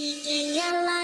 Eating your life.